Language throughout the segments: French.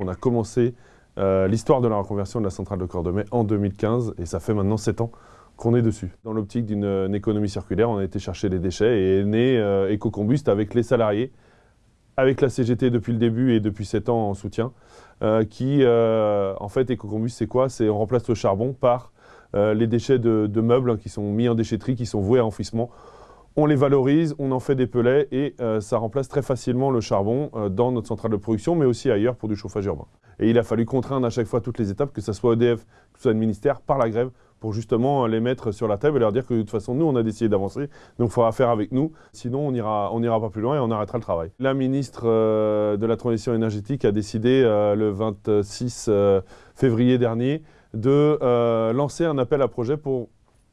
On a commencé euh, l'histoire de la reconversion de la centrale de Cordemais en 2015 et ça fait maintenant 7 ans qu'on est dessus. Dans l'optique d'une économie circulaire, on a été chercher les déchets et est né euh, EcoCombust avec les salariés, avec la CGT depuis le début et depuis 7 ans en soutien, euh, qui, en fait, EcoCombust, c'est quoi? C'est on remplace le charbon par les déchets de, meubles hein, qui sont mis en déchetterie, qui sont voués à enfouissement on les valorise, on en fait des pellets et euh, ça remplace très facilement le charbon euh, dans notre centrale de production, mais aussi ailleurs pour du chauffage urbain. Et il a fallu contraindre à chaque fois toutes les étapes, que ce soit EDF, que ce soit le ministère, par la grève, pour justement les mettre sur la table et leur dire que de toute façon, nous, on a décidé d'avancer, donc il faudra faire avec nous, sinon on n'ira pas plus loin et on arrêtera le travail. La ministre euh, de la Transition énergétique a décidé le 26 février dernier de lancer un appel à projet pour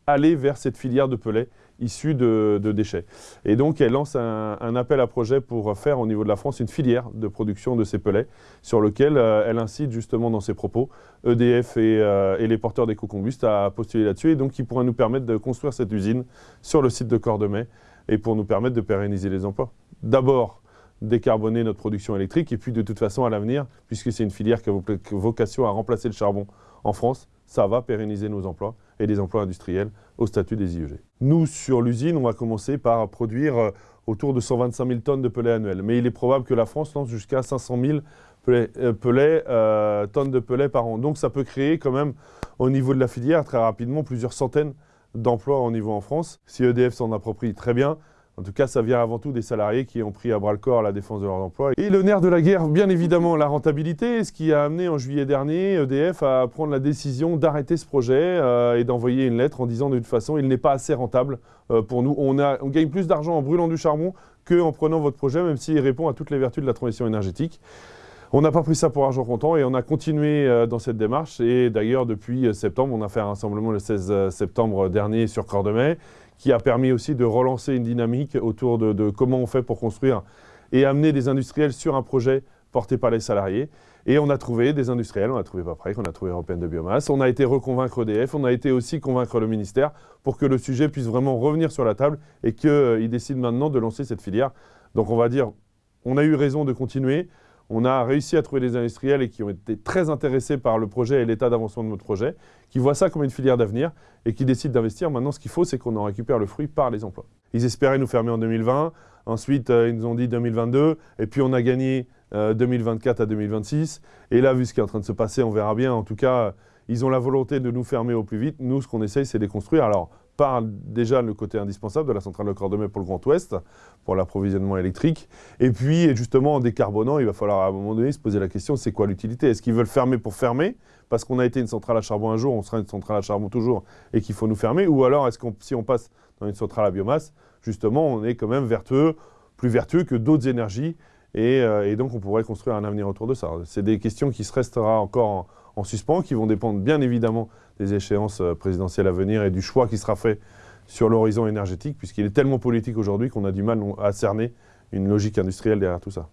aller vers cette filière de pellets issus de, déchets. Et donc, elle lance un, appel à projet pour faire au niveau de la France une filière de production de ces pellets, sur lequel euh, elle incite justement dans ses propos EDF euh, et, les porteurs d'éco-combust à postuler là-dessus, et donc qui pourrait nous permettre de construire cette usine sur le site de Cordemais, et pour nous permettre de pérenniser les emplois. D'abord, décarboner notre production électrique, et puis de toute façon, à l'avenir, puisque c'est une filière qui a vocation à remplacer le charbon en France, ça va pérenniser nos emplois et des emplois industriels au statut des IEG. Nous, sur l'usine, on va commencer par produire euh, autour de 125 000 tonnes de pellets annuels. Mais il est probable que la France lance jusqu'à 500 000 pellets, euh, tonnes de pellets par an. Donc ça peut créer quand même, au niveau de la filière, très rapidement, plusieurs centaines d'emplois au niveau en France. Si EDF s'en approprie, très bien. En tout cas, ça vient avant tout des salariés qui ont pris à bras-le-corps la défense de leur emploi. Et le nerf de la guerre, bien évidemment, la rentabilité, ce qui a amené en juillet dernier EDF à prendre la décision d'arrêter ce projet euh, et d'envoyer une lettre en disant toute façon, il n'est pas assez rentable euh, pour nous. On gagne plus d'argent en brûlant du charbon qu'en prenant votre projet, même s'il répond à toutes les vertus de la transition énergétique. On n'a pas pris ça pour argent comptant et on a continué euh, dans cette démarche. Et d'ailleurs, depuis septembre, on a fait un rassemblement le 16 septembre dernier sur Cordemais qui a permis aussi de relancer une dynamique autour de, comment on fait pour construire et amener des industriels sur un projet porté par les salariés. Et on a trouvé des industriels, on a trouvé Paprec, on a trouvé Européenne de Biomasse, on a été reconvaincre EDF, on a été aussi convaincre le ministère pour que le sujet puisse vraiment revenir sur la table et qu'il euh, décide maintenant de lancer cette filière. Donc on va dire, on a eu raison de continuer, on a réussi à trouver des industriels et qui ont été très intéressés par le projet et l'état d'avancement de notre projet, qui voient ça comme une filière d'avenir et qui décident d'investir. Maintenant, ce qu'il faut, c'est qu'on en récupère le fruit par les emplois. Ils espéraient nous fermer en 2020, ensuite euh, ils nous ont dit 2022, et puis on a gagné 2024 euh, à 2026. Et là, vu ce qui est en train de se passer, on verra bien. En tout cas, ils ont la volonté de nous fermer au plus vite. Nous, ce qu'on essaye, c'est de les construire. Alors, par déjà le côté indispensable de la centrale de Cordemais pour le Grand Ouest, pour l'approvisionnement électrique. Et puis, justement, en décarbonant, il va falloir à un moment donné se poser la question, c'est quoi l'utilité? Est-ce qu'ils veulent fermer pour fermer? Parce qu'on a été une centrale à charbon un jour, on sera une centrale à charbon toujours, et qu'il faut nous fermer? Ou alors, est-ce qu'on, si on passe dans une centrale à biomasse, justement, on est quand même vertueux, plus vertueux que d'autres énergies, et, euh, donc on pourrait construire un avenir autour de ça. C'est des questions qui se restera encore en, en suspens, qui vont dépendre bien évidemment des échéances euh, présidentielles à venir et du choix qui sera fait sur l'horizon énergétique, puisqu'il est tellement politique aujourd'hui qu'on a du mal à cerner une logique industrielle derrière tout ça.